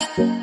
Bye.